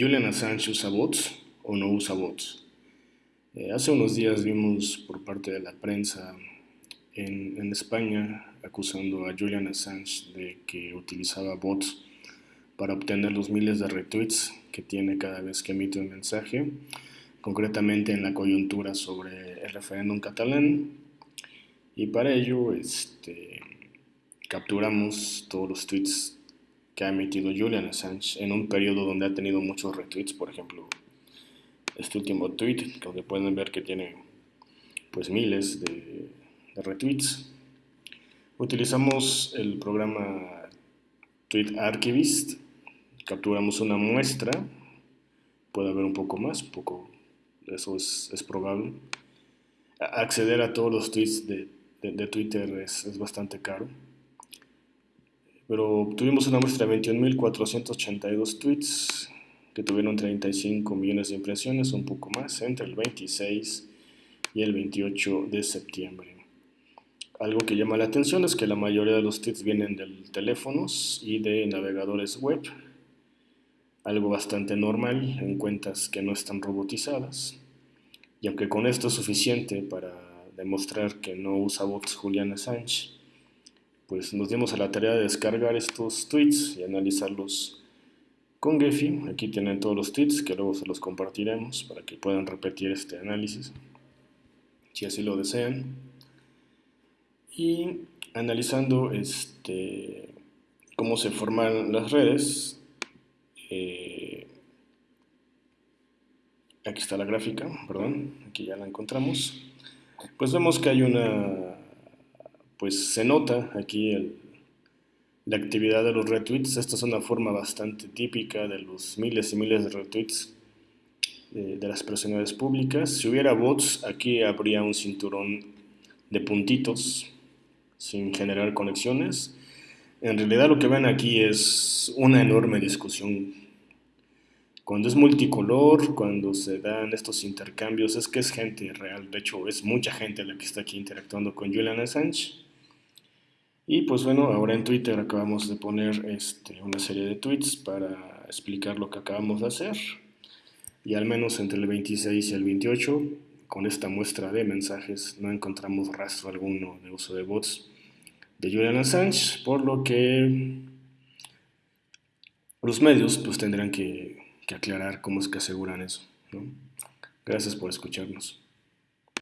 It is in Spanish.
¿Julian Assange usa bots o no usa bots? Eh, hace unos días vimos por parte de la prensa en, en, España acusando a Julian Assange de que utilizaba bots para obtener los miles de retweets que tiene cada vez que emite un mensaje, concretamente en la coyuntura sobre el referéndum catalán. Y para ello este, capturamos todos los tweets que ha emitido Julian Assange en un periodo donde ha tenido muchos retweets, por ejemplo, este último tweet, donde pueden ver que tiene pues miles de, de retweets. Utilizamos el programa Tweet Archivist, capturamos una muestra, puede haber un poco más, poco, eso es, es probable. Acceder a todos los tweets de, de, de Twitter es, es bastante caro pero tuvimos una muestra de 21.482 tweets que tuvieron 35 millones de impresiones, un poco más, entre el 26 y el 28 de septiembre. Algo que llama la atención es que la mayoría de los tweets vienen de teléfonos y de navegadores web, algo bastante normal en cuentas que no están robotizadas. Y aunque con esto es suficiente para demostrar que no usa bots Julian Assange, pues nos dimos a la tarea de descargar estos tweets y analizarlos con Gephi. Aquí tienen todos los tweets que luego se los compartiremos para que puedan repetir este análisis, si así lo desean. Y analizando este, cómo se forman las redes, eh, aquí está la gráfica, perdón, aquí ya la encontramos, pues vemos que hay una pues se nota aquí la actividad de los retweets. Esta es una forma bastante típica de los miles y miles de retweets de, de las personalidades públicas. Si hubiera bots, aquí habría un cinturón de puntitos sin generar conexiones. En realidad lo que ven aquí es una enorme discusión. Cuando es multicolor, cuando se dan estos intercambios, es que es gente real. De hecho, es mucha gente la que está aquí interactuando con Julian Assange. Y pues bueno, ahora en Twitter acabamos de poner este, una serie de tweets para explicar lo que acabamos de hacer. Y al menos entre el 26 y el 28, con esta muestra de mensajes, no encontramos rastro alguno de uso de bots de Julian Assange, por lo que los medios pues tendrán que, aclarar cómo es que aseguran eso. Gracias por escucharnos.